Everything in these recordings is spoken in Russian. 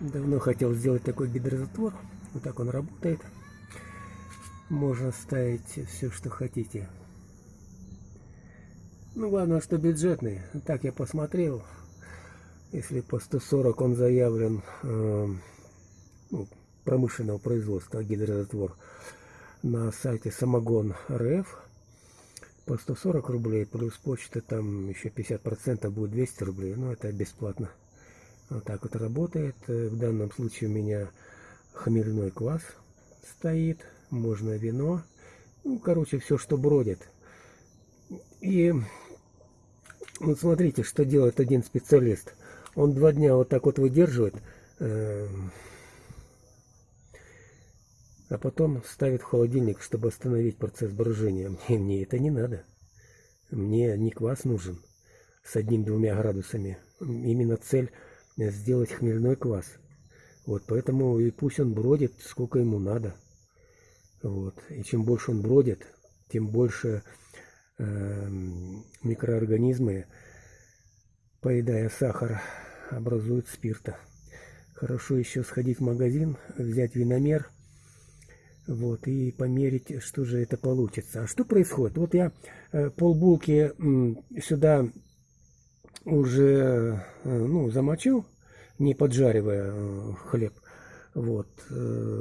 Давно хотел сделать такой гидрозатвор. Вот так он работает. Можно ставить все, что хотите. Ну, главное, что бюджетный. Так я посмотрел. Если по 140 он заявлен э, ну, промышленного производства гидрозатвор на сайте самогон РФ по 140 рублей плюс почта там еще 50% будет 200 рублей но это бесплатно вот так вот работает в данном случае у меня хмельной квас стоит можно вино ну короче все что бродит и вот смотрите что делает один специалист он два дня вот так вот выдерживает эм, а потом ставит в холодильник, чтобы остановить процесс брожения. Мне, мне это не надо. Мне не квас нужен с одним-двумя градусами. Именно цель сделать хмельной квас. Вот поэтому и пусть он бродит, сколько ему надо. Вот. И чем больше он бродит, тем больше э, микроорганизмы, поедая сахар, образуют спирта. Хорошо еще сходить в магазин, взять виномер – вот, и померить, что же это получится. А что происходит? Вот я э, полбулки сюда уже э, ну, замочил, не поджаривая э, хлеб. Вот,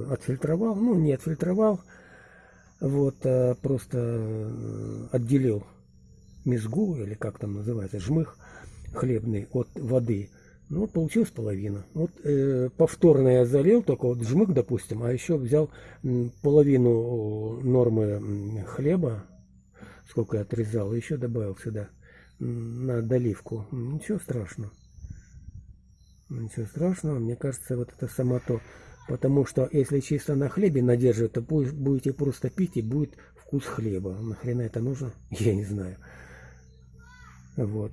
отфильтровал, ну не отфильтровал, вот, а просто отделил мезгу, или как там называется, жмых хлебный от воды. Ну, вот получилась половина. Вот э, повторно я залил, только вот жмык, допустим, а еще взял половину нормы хлеба, сколько я отрезал, еще добавил сюда на доливку. Ничего страшного. Ничего страшного, мне кажется, вот это само то. Потому что если чисто на хлебе надерживать, то будете просто пить и будет вкус хлеба. Нахрена это нужно? Я не знаю. Вот.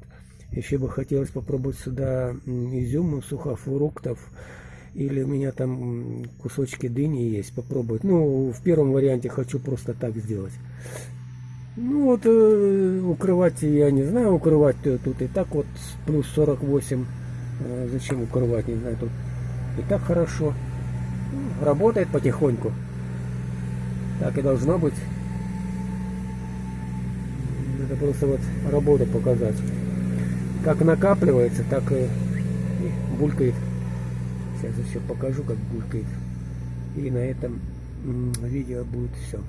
Еще бы хотелось попробовать сюда изюм, сухофруктов. Или у меня там кусочки дыни есть, попробовать. Ну, в первом варианте хочу просто так сделать. Ну вот, э, укрывать, я не знаю, укрывать тут и так вот плюс 48. Э, зачем укрывать, не знаю, тут и так хорошо. Работает потихоньку. Так и должно быть. Это просто вот работу показать как накапливается, так и, булькает. Сейчас еще покажу, как булькает. И на этом видео будет все.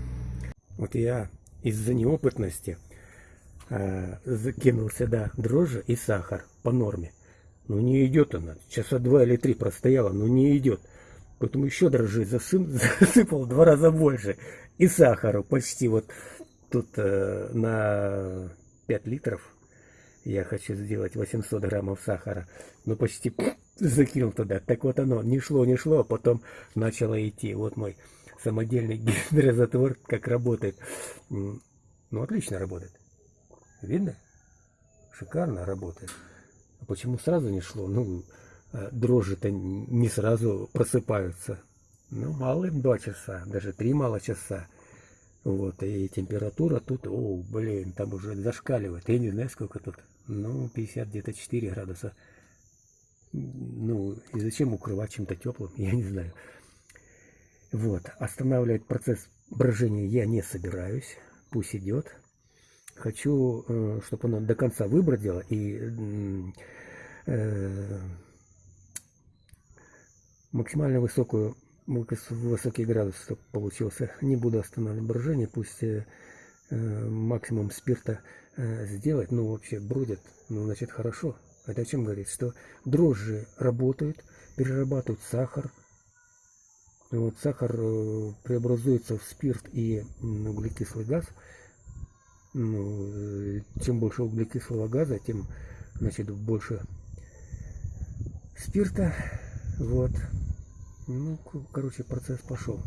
Вот я из-за неопытности э, закинул сюда дрожжи и сахар по норме. Но не идет она. Часа два или три простояла, но не идет. Поэтому еще засып, засыпал два раза больше. И сахару почти вот тут э, на 5 литров я хочу сделать 800 граммов сахара. Ну, почти закинул туда. Так вот оно, не шло, не шло, а потом начало идти. Вот мой самодельный гидрозатвор, как работает. Ну, отлично работает. Видно? Шикарно работает. А почему сразу не шло? Ну, а дрожжи-то не сразу просыпаются. Ну, мало им 2 часа, даже 3 мало часа. Вот, и температура тут, о, блин, там уже зашкаливает. Я не знаю, сколько тут. Ну, 50 где-то 4 градуса. Ну, и зачем укрывать чем-то теплым, я не знаю. Вот, останавливать процесс брожения я не собираюсь. Пусть идет. Хочу, э, чтобы оно до конца выбродило и э, максимально высокую высокий градус получился. Не буду останавливать брожение, пусть э, максимум спирта сделать. Ну, вообще бродят, ну, значит, хорошо. Это о чем говорит? Что дрожжи работают, перерабатывают сахар. Вот сахар преобразуется в спирт и углекислый газ. Ну, э, чем больше углекислого газа, тем, значит, больше спирта. Вот. Ну, короче, процесс пошел.